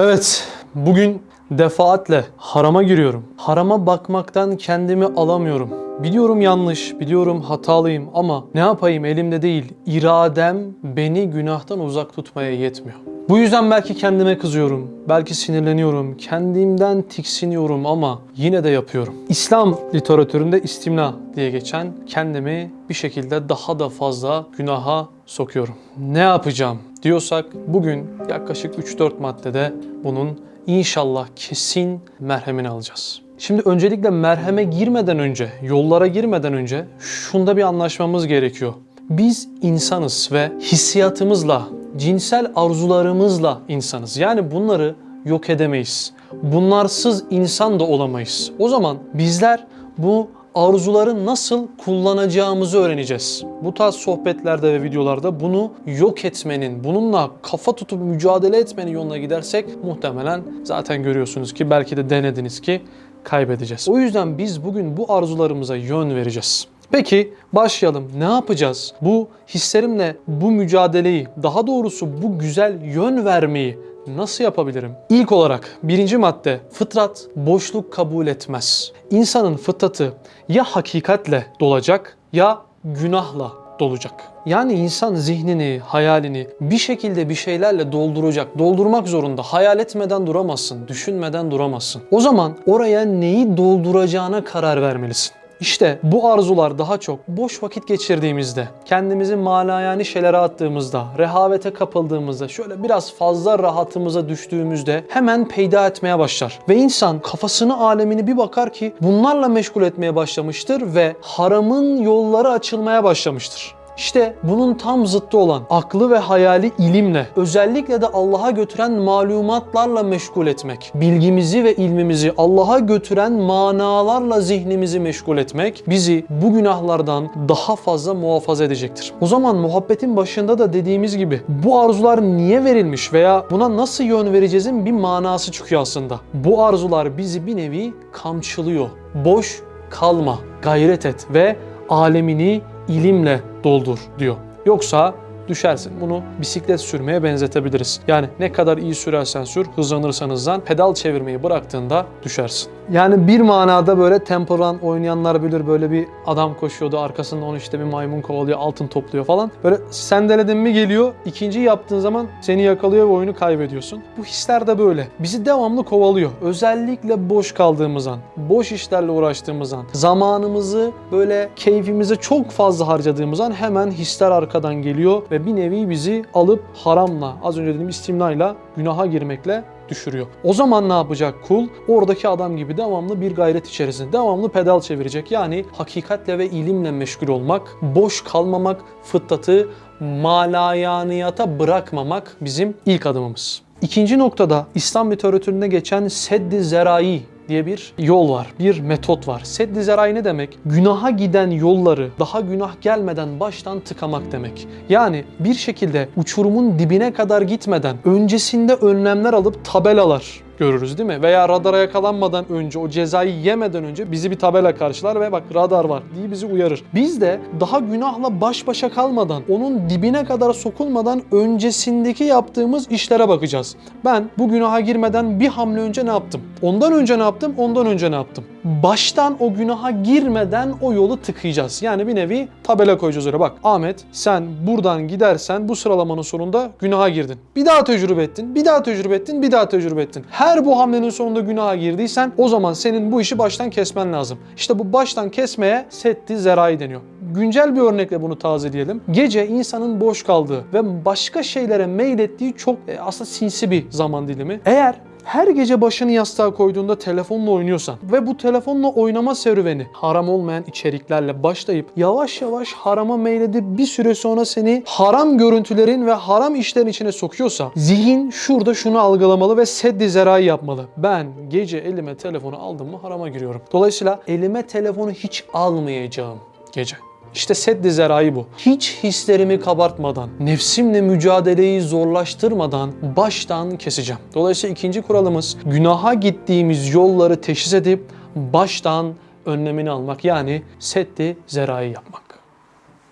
Evet, bugün defaatle harama giriyorum. Harama bakmaktan kendimi alamıyorum. Biliyorum yanlış, biliyorum hatalıyım ama ne yapayım elimde değil. İradem beni günahtan uzak tutmaya yetmiyor. Bu yüzden belki kendime kızıyorum, belki sinirleniyorum, kendimden tiksiniyorum ama yine de yapıyorum. İslam literatüründe istimna diye geçen kendimi bir şekilde daha da fazla günaha sokuyorum. Ne yapacağım diyorsak bugün yaklaşık 3-4 maddede bunun inşallah kesin merhemini alacağız. Şimdi öncelikle merheme girmeden önce, yollara girmeden önce şunda bir anlaşmamız gerekiyor. Biz insanız ve hissiyatımızla, cinsel arzularımızla insanız. Yani bunları yok edemeyiz. Bunlarsız insan da olamayız. O zaman bizler bu arzuları nasıl kullanacağımızı öğreneceğiz. Bu tarz sohbetlerde ve videolarda bunu yok etmenin, bununla kafa tutup mücadele etmenin yoluna gidersek muhtemelen zaten görüyorsunuz ki belki de denediniz ki kaybedeceğiz. O yüzden biz bugün bu arzularımıza yön vereceğiz. Peki başlayalım. Ne yapacağız? Bu hislerimle bu mücadeleyi, daha doğrusu bu güzel yön vermeyi nasıl yapabilirim? İlk olarak birinci madde fıtrat boşluk kabul etmez. İnsanın fıtratı ya hakikatle dolacak ya günahla dolacak. Yani insan zihnini, hayalini bir şekilde bir şeylerle dolduracak. Doldurmak zorunda. Hayal etmeden duramazsın, düşünmeden duramazsın. O zaman oraya neyi dolduracağına karar vermelisin. İşte bu arzular daha çok boş vakit geçirdiğimizde, kendimizi malayani şeylere attığımızda, rehavete kapıldığımızda, şöyle biraz fazla rahatımıza düştüğümüzde hemen peyda etmeye başlar. Ve insan kafasını, alemini bir bakar ki bunlarla meşgul etmeye başlamıştır ve haramın yolları açılmaya başlamıştır. İşte bunun tam zıttı olan aklı ve hayali ilimle, özellikle de Allah'a götüren malumatlarla meşgul etmek, bilgimizi ve ilmimizi Allah'a götüren manalarla zihnimizi meşgul etmek bizi bu günahlardan daha fazla muhafaza edecektir. O zaman muhabbetin başında da dediğimiz gibi bu arzular niye verilmiş veya buna nasıl yön vereceğizin bir manası çıkıyor aslında. Bu arzular bizi bir nevi kamçılıyor. Boş kalma, gayret et ve alemini ilimle doldur diyor. Yoksa düşersin. Bunu bisiklet sürmeye benzetebiliriz. Yani ne kadar iyi sürersen sür, hızlanırsan hızlan, pedal çevirmeyi bıraktığında düşersin. Yani bir manada böyle Temple Run oynayanlar bilir böyle bir adam koşuyordu arkasında onu işte bir maymun kovalıyor altın topluyor falan. Böyle sendeledin mi geliyor ikinci yaptığın zaman seni yakalıyor ve oyunu kaybediyorsun. Bu hisler de böyle. Bizi devamlı kovalıyor. Özellikle boş kaldığımız an, boş işlerle uğraştığımız an, zamanımızı böyle keyfimize çok fazla harcadığımız an hemen hisler arkadan geliyor ve bir nevi bizi alıp haramla, az önce dediğim istimnayla, günaha girmekle düşürüyor. O zaman ne yapacak kul? Oradaki adam gibi devamlı bir gayret içerisinde, devamlı pedal çevirecek. Yani hakikatle ve ilimle meşgul olmak, boş kalmamak, fıtratı malayaniyata bırakmamak bizim ilk adımımız. İkinci noktada İslam literatüründe geçen seddi zerai diye bir yol var, bir metot var. Seddi zerai ne demek? Günaha giden yolları daha günah gelmeden baştan tıkamak demek. Yani bir şekilde uçurumun dibine kadar gitmeden öncesinde önlemler alıp tabelalar görürüz değil mi? Veya radara yakalanmadan önce, o cezayı yemeden önce bizi bir tabela karşılar ve bak radar var diye bizi uyarır. Biz de daha günahla baş başa kalmadan, onun dibine kadar sokulmadan öncesindeki yaptığımız işlere bakacağız. Ben bu günaha girmeden bir hamle önce ne yaptım? Ondan önce ne yaptım? Ondan önce ne yaptım? Baştan o günaha girmeden o yolu tıkayacağız. Yani bir nevi tabela koyacağız öyle. Bak Ahmet sen buradan gidersen bu sıralamanın sonunda günaha girdin. Bir daha tecrübe ettin, bir daha tecrübe ettin, bir daha tecrübe ettin. Her bu hamlenin sonunda günaha girdiysen o zaman senin bu işi baştan kesmen lazım. İşte bu baştan kesmeye setti zerai deniyor. Güncel bir örnekle bunu tazeleyelim. Gece insanın boş kaldığı ve başka şeylere meylettiği çok e, aslında sinsi bir zaman dilimi. Eğer her gece başını yastığa koyduğunda telefonla oynuyorsan ve bu telefonla oynama serüveni haram olmayan içeriklerle başlayıp yavaş yavaş harama meyledip bir süre sonra seni haram görüntülerin ve haram işlerin içine sokuyorsa zihin şurada şunu algılamalı ve seddi zerai yapmalı. Ben gece elime telefonu aldım mı harama giriyorum. Dolayısıyla elime telefonu hiç almayacağım gece. İşte seddi zerai bu. Hiç hislerimi kabartmadan, nefsimle mücadeleyi zorlaştırmadan baştan keseceğim. Dolayısıyla ikinci kuralımız günaha gittiğimiz yolları teşhis edip baştan önlemini almak. Yani seddi zerai yapmak.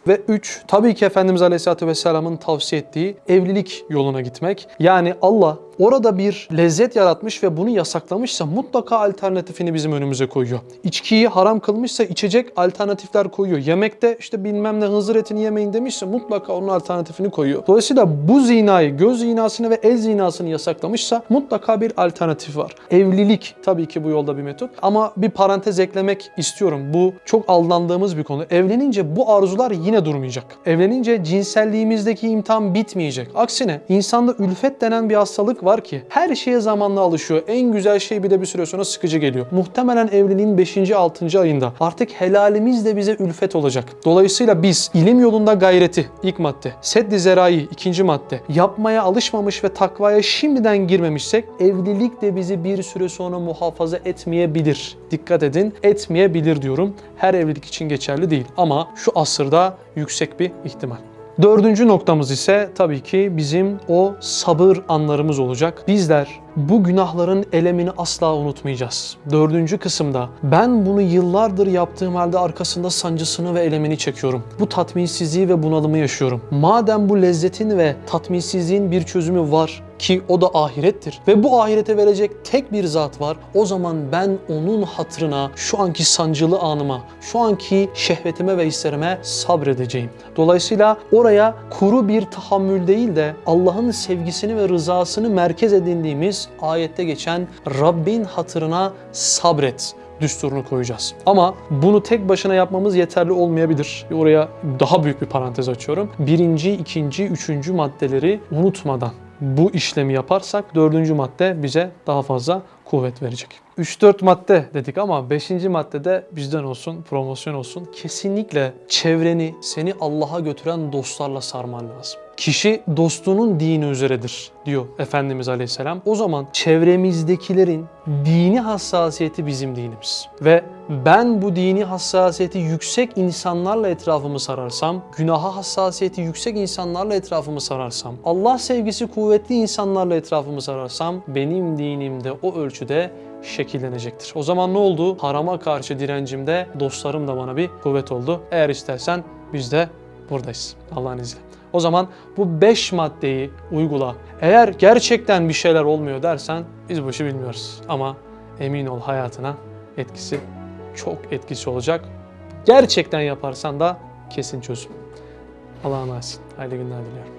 Ve 3. Tabii ki Efendimiz Aleyhisselatü Vesselam'ın tavsiye ettiği evlilik yoluna gitmek. Yani Allah orada bir lezzet yaratmış ve bunu yasaklamışsa mutlaka alternatifini bizim önümüze koyuyor. İçkiyi haram kılmışsa içecek alternatifler koyuyor. Yemekte işte bilmem ne hızır etini yemeyin demişse mutlaka onun alternatifini koyuyor. Dolayısıyla bu zinayı, göz zinasını ve el zinasını yasaklamışsa mutlaka bir alternatif var. Evlilik tabii ki bu yolda bir metot ama bir parantez eklemek istiyorum. Bu çok aldandığımız bir konu. Evlenince bu arzular yine durmayacak. Evlenince cinselliğimizdeki imtihan bitmeyecek. Aksine insanda ülfet denen bir hastalık ki her şeye zamanla alışıyor. En güzel şey bir de bir süre sonra sıkıcı geliyor. Muhtemelen evliliğin 5. 6. ayında artık helalimiz de bize ülfet olacak. Dolayısıyla biz ilim yolunda gayreti ilk madde, seddi zerai ikinci madde yapmaya alışmamış ve takvaya şimdiden girmemişsek evlilik de bizi bir süre sonra muhafaza etmeyebilir. Dikkat edin etmeyebilir diyorum. Her evlilik için geçerli değil ama şu asırda yüksek bir ihtimal. Dördüncü noktamız ise tabii ki bizim o sabır anlarımız olacak. Bizler bu günahların elemini asla unutmayacağız. Dördüncü kısımda ben bunu yıllardır yaptığım halde arkasında sancısını ve elemini çekiyorum. Bu tatminsizliği ve bunalımı yaşıyorum. Madem bu lezzetin ve tatminsizliğin bir çözümü var ki o da ahirettir ve bu ahirete verecek tek bir zat var. O zaman ben onun hatırına şu anki sancılı anıma, şu anki şehvetime ve hislerime sabredeceğim. Dolayısıyla oraya kuru bir tahammül değil de Allah'ın sevgisini ve rızasını merkez edindiğimiz ayette geçen Rabbin hatırına sabret düsturunu koyacağız. Ama bunu tek başına yapmamız yeterli olmayabilir. Oraya daha büyük bir parantez açıyorum. Birinci, ikinci, üçüncü maddeleri unutmadan bu işlemi yaparsak dördüncü madde bize daha fazla kuvvet verecek. 3-4 madde dedik ama 5. maddede bizden olsun, promosyon olsun. Kesinlikle çevreni, seni Allah'a götüren dostlarla sarman lazım. Kişi dostunun dini üzeredir diyor Efendimiz Aleyhisselam. O zaman çevremizdekilerin dini hassasiyeti bizim dinimiz. Ve ben bu dini hassasiyeti yüksek insanlarla etrafımı sararsam, günaha hassasiyeti yüksek insanlarla etrafımı sararsam, Allah sevgisi kuvvetli insanlarla etrafımı sararsam benim dinim de o ölçüde şekillenecektir. O zaman ne oldu? Harama karşı direncimde dostlarım da bana bir kuvvet oldu. Eğer istersen biz de buradayız Allah'ın izniyle. O zaman bu 5 maddeyi uygula. Eğer gerçekten bir şeyler olmuyor dersen biz bu işi bilmiyoruz. Ama emin ol hayatına etkisi çok etkisi olacak. Gerçekten yaparsan da kesin çözüm. Allah'a emanet. Hayırlı günler diliyorum.